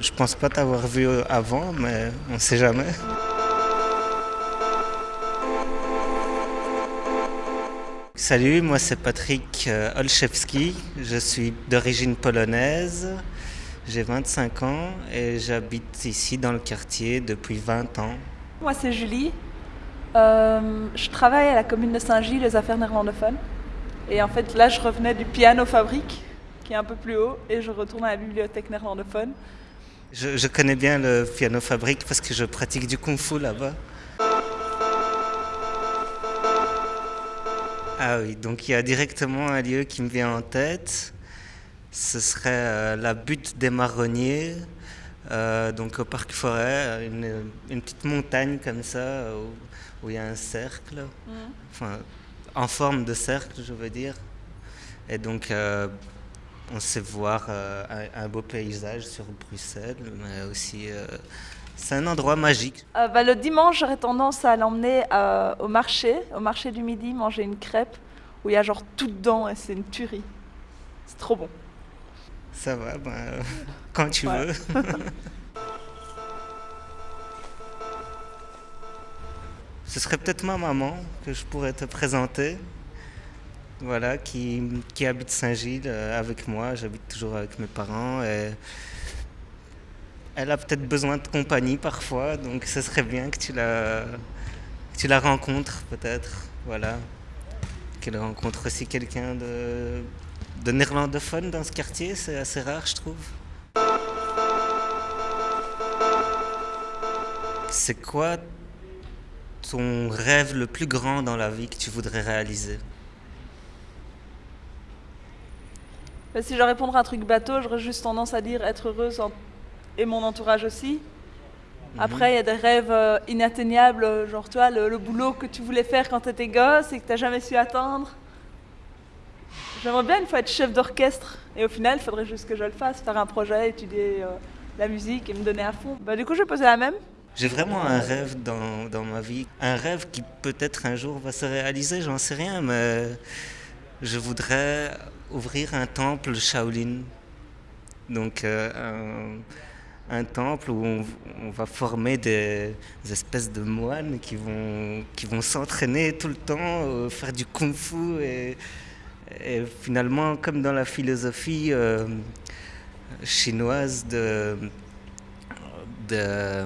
Je pense pas t'avoir vu avant, mais on sait jamais. Salut, moi c'est Patrick euh, Olszewski, je suis d'origine polonaise, j'ai 25 ans et j'habite ici dans le quartier depuis 20 ans. Moi c'est Julie, euh, je travaille à la commune de Saint-Gilles, les affaires néerlandophones. Et en fait là je revenais du piano fabrique, qui est un peu plus haut, et je retourne à la bibliothèque néerlandophone. Je, je connais bien le piano fabrique parce que je pratique du kung fu là-bas. Ah oui, donc il y a directement un lieu qui me vient en tête. Ce serait euh, la butte des marronniers, euh, donc au parc forêt, une, une, petite montagne comme ça où, où il y a un cercle, Mm. enfin en forme de cercle, je veux dire. Et donc euh, on sait voir euh, un, un, beau paysage sur Bruxelles, mais aussi euh, c'est un endroit magique. Euh, bah, le dimanche, j'aurais tendance à l'emmener au marché, au marché du midi, manger une crêpe où il y a genre tout dedans et c'est une tuerie. C'est trop bon. Ça va, ben, quand tu Ouais. veux. Ce serait peut-être ma maman que je pourrais te présenter. Voilà, qui, qui habite Saint-Gilles euh, avec moi. J'habite toujours avec mes parents. Elle a peut-être besoin de compagnie parfois, donc ce serait bien que tu la, tu la rencontres peut-être. Voilà. Qu'elle rencontre aussi quelqu'un de, de néerlandophone dans ce quartier, c'est assez rare, je trouve. C'est quoi ton rêve le plus grand dans la vie que tu voudrais réaliser? Mais si je répondre à un truc bateau, j'aurais juste tendance à dire être heureuse en- et mon entourage aussi. Après, il y a des rêves euh, inatteignables, euh, genre toi, le, le boulot que tu voulais faire quand tu étais gosse et que tu n'as jamais su atteindre. J'aimerais bien une fois être chef d'orchestre. Et au final, il faudrait juste que je le fasse, faire un projet, étudier euh, la musique et me donner à fond. Bah, du coup, je vais poser la même. J'ai vraiment un rêve dans, dans ma vie. Un rêve qui peut-être un jour va se réaliser, j'en sais rien, mais je voudrais ouvrir un temple Shaolin. Donc euh, un, temple où on, va former des, espèces de moines qui vont, qui vont s'entraîner tout le temps, euh, faire du kung fu et, et finalement, comme dans la philosophie euh, chinoise de, de,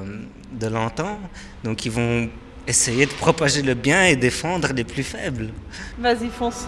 de l'antan, donc ils vont essayer de propager le bien et défendre les plus faibles. Vas-y, fonce.